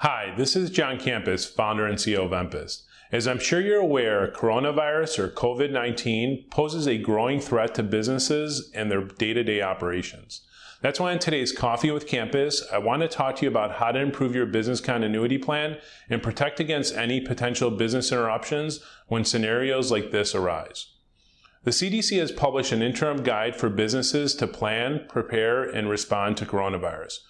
Hi, this is John Campus, founder and CEO of Empist. As I'm sure you're aware, coronavirus or COVID-19 poses a growing threat to businesses and their day-to-day -day operations. That's why in today's Coffee with Campus, I want to talk to you about how to improve your business continuity plan and protect against any potential business interruptions when scenarios like this arise. The CDC has published an interim guide for businesses to plan, prepare, and respond to coronavirus.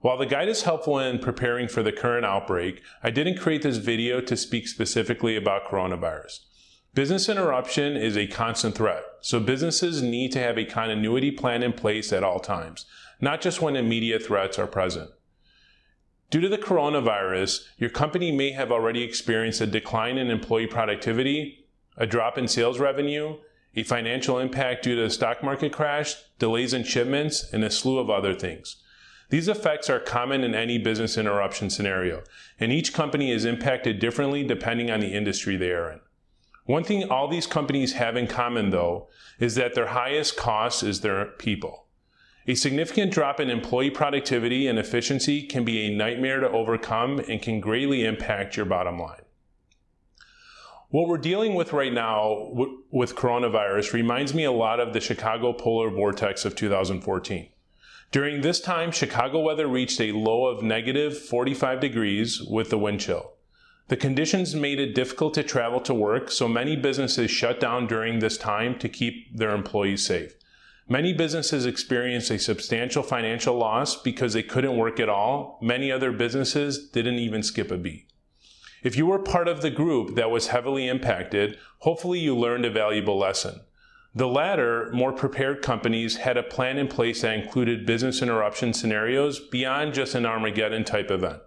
While the guide is helpful in preparing for the current outbreak, I didn't create this video to speak specifically about coronavirus. Business interruption is a constant threat, so businesses need to have a continuity plan in place at all times, not just when immediate threats are present. Due to the coronavirus, your company may have already experienced a decline in employee productivity, a drop in sales revenue, a financial impact due to the stock market crash, delays in shipments, and a slew of other things. These effects are common in any business interruption scenario, and each company is impacted differently depending on the industry they are in. One thing all these companies have in common, though, is that their highest cost is their people. A significant drop in employee productivity and efficiency can be a nightmare to overcome and can greatly impact your bottom line. What we're dealing with right now with coronavirus reminds me a lot of the Chicago polar vortex of 2014. During this time, Chicago weather reached a low of negative 45 degrees with the wind chill. The conditions made it difficult to travel to work, so many businesses shut down during this time to keep their employees safe. Many businesses experienced a substantial financial loss because they couldn't work at all. Many other businesses didn't even skip a beat. If you were part of the group that was heavily impacted, hopefully you learned a valuable lesson. The latter, more prepared companies had a plan in place that included business interruption scenarios beyond just an Armageddon type event.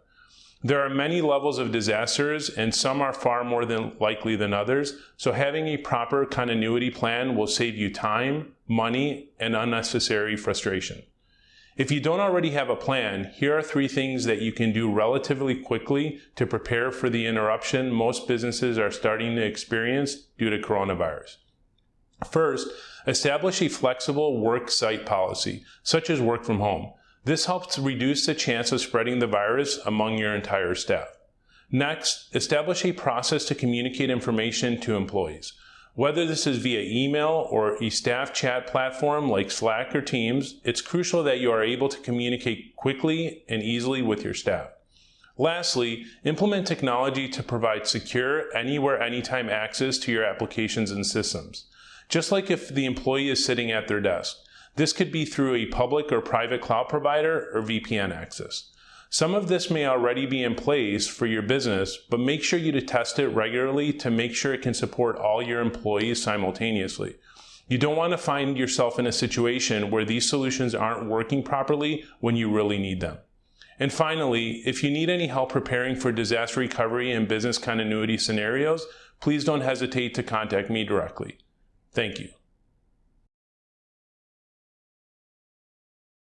There are many levels of disasters and some are far more than likely than others, so having a proper continuity plan will save you time, money, and unnecessary frustration. If you don't already have a plan, here are three things that you can do relatively quickly to prepare for the interruption most businesses are starting to experience due to coronavirus. First, establish a flexible work site policy, such as work from home. This helps reduce the chance of spreading the virus among your entire staff. Next, establish a process to communicate information to employees. Whether this is via email or a staff chat platform like Slack or Teams, it's crucial that you are able to communicate quickly and easily with your staff. Lastly, implement technology to provide secure, anywhere, anytime access to your applications and systems just like if the employee is sitting at their desk. This could be through a public or private cloud provider or VPN access. Some of this may already be in place for your business, but make sure you test it regularly to make sure it can support all your employees simultaneously. You don't want to find yourself in a situation where these solutions aren't working properly when you really need them. And finally, if you need any help preparing for disaster recovery and business continuity scenarios, please don't hesitate to contact me directly. Thank you.